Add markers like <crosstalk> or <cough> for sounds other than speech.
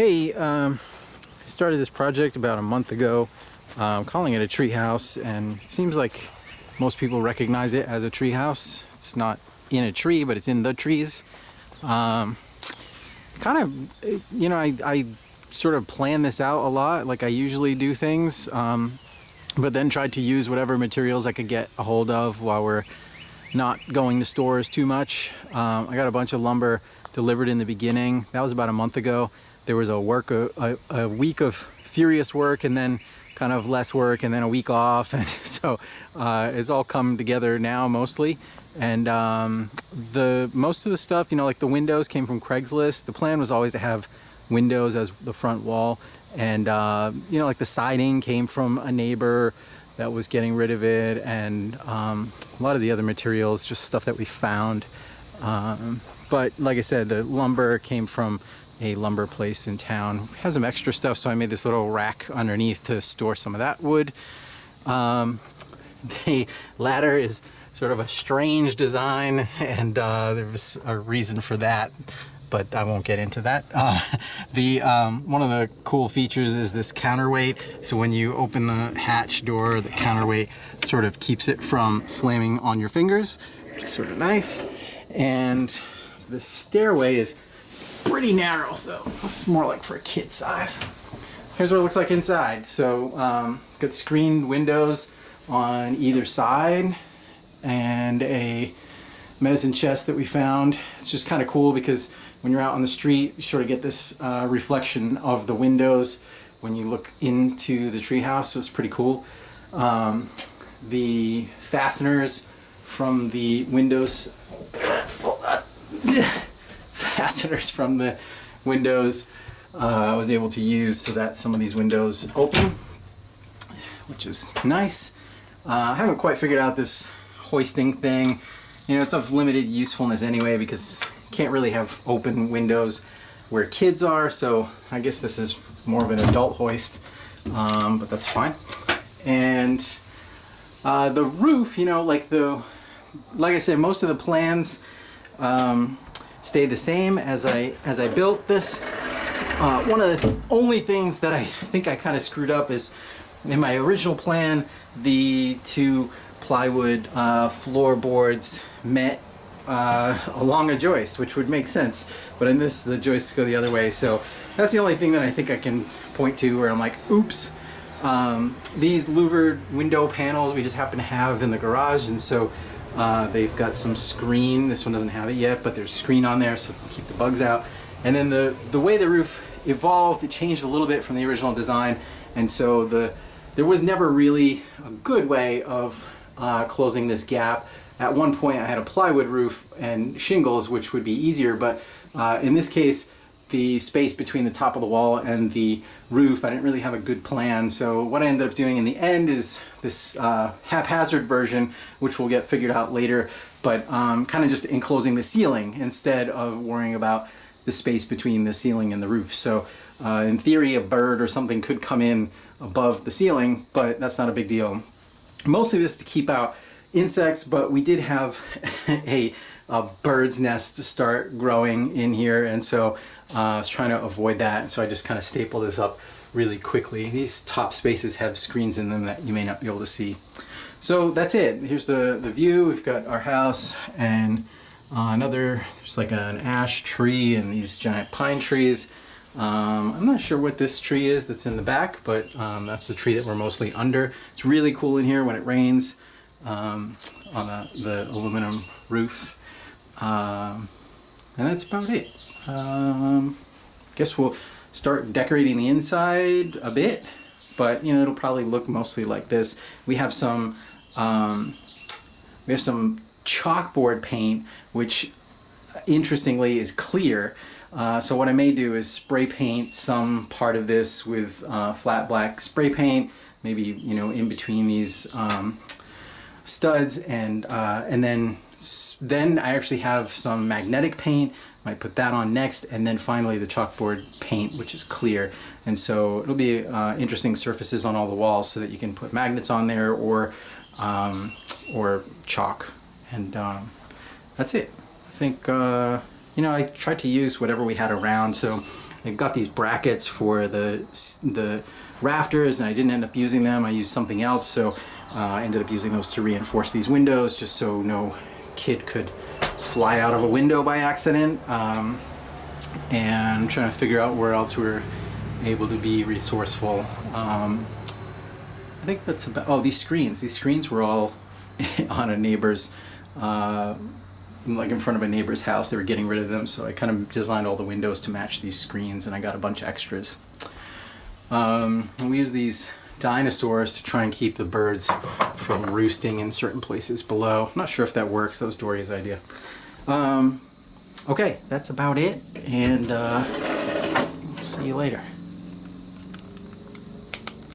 Hey, um, I started this project about a month ago. I'm calling it a tree house, and it seems like most people recognize it as a tree house. It's not in a tree, but it's in the trees. Um, kind of, you know, I, I sort of plan this out a lot, like I usually do things, um, but then tried to use whatever materials I could get a hold of while we're not going to stores too much. Um, I got a bunch of lumber delivered in the beginning. That was about a month ago. There was a work, a, a, week of furious work and then kind of less work and then a week off. <laughs> And so uh, it's all come together now mostly. And um, the most of the stuff, you know, like the windows came from Craigslist. The plan was always to have windows as the front wall. And, uh, you know, like the siding came from a neighbor that was getting rid of it and um, a lot of the other materials, just stuff that we found. Um, but like I said, the lumber came from a lumber place in town. Has some extra stuff, so I made this little rack underneath to store some of that wood. Um, <laughs> the ladder is sort of a strange design, and uh, there was a reason for that but I won't get into that. Uh, <laughs> the um, One of the cool features is this counterweight. So when you open the hatch door, the counterweight sort of keeps it from slamming on your fingers, which is sort of nice. And the stairway is pretty narrow, so this is more like for a kid size. Here's what it looks like inside. So um, got screened windows on either side and a medicine chest that we found. It's just kind of cool because when you're out on the street, you sort of get this uh, reflection of the windows when you look into the treehouse, so it's pretty cool. Um, the fasteners from the windows, fasteners from the windows uh, I was able to use so that some of these windows open, which is nice. Uh, I haven't quite figured out this hoisting thing. You know, it's of limited usefulness anyway because can't really have open windows where kids are, so I guess this is more of an adult hoist, um, but that's fine. And uh, the roof, you know, like the, like I said, most of the plans um, stay the same as I as I built this. Uh, one of the only things that I think I kind of screwed up is in my original plan, the two plywood uh, floorboards met uh, along a joist, which would make sense. But in this, the joists go the other way. So that's the only thing that I think I can point to where I'm like, oops. Um, these louvered window panels we just happen to have in the garage, and so uh, they've got some screen. This one doesn't have it yet, but there's screen on there so keep the bugs out. And then the, the way the roof evolved, it changed a little bit from the original design, and so the there was never really a good way of uh, closing this gap. At one point I had a plywood roof and shingles, which would be easier, but uh, in this case, the space between the top of the wall and the roof, I didn't really have a good plan. So what I ended up doing in the end is this uh, haphazard version, which will get figured out later, but um, kind of just enclosing the ceiling instead of worrying about the space between the ceiling and the roof. So uh, in theory, a bird or something could come in above the ceiling, but that's not a big deal. Mostly this to keep out insects, but we did have <laughs> a, a, bird's nest to start growing in here, and so uh, I was trying to avoid that, so I just kind of stapled this up really quickly. These top spaces have screens in them that you may not be able to see. So that's it. Here's the, the view. We've got our house and uh, another, there's like an ash tree and these giant pine trees. Um, I'm not sure what this tree is that's in the back, but um, that's the tree that we're mostly under. It's really cool in here when it rains um, on a, the aluminum roof. Um, and that's about it. Um, guess we'll start decorating the inside a bit, but you know it'll probably look mostly like this. We have some um, we have some chalkboard paint, which interestingly is clear. Uh, so what I may do is spray paint some part of this with uh, flat black spray paint, maybe you know in between these um, studs and uh, and then then I actually have some magnetic paint might put that on next and then finally the chalkboard paint which is clear and so it'll be uh, interesting surfaces on all the walls so that you can put magnets on there or um, or chalk and um, that's it I think uh, you know, I tried to use whatever we had around. So I got these brackets for the the rafters, and I didn't end up using them. I used something else, so uh, I ended up using those to reinforce these windows, just so no kid could fly out of a window by accident. Um, and trying to figure out where else we are able to be resourceful. Um, I think that's about. Oh, these screens. These screens were all <laughs> on a neighbor's, uh, like in front of a neighbor's house. They were getting rid of them, so I kind of designed all the windows to match these screens, and I got a bunch of extras. Um, and we use these dinosaurs to try and keep the birds from roosting in certain places below. I'm not sure if that works. That was Doria's idea. Um, okay, that's about it, and uh, see you later.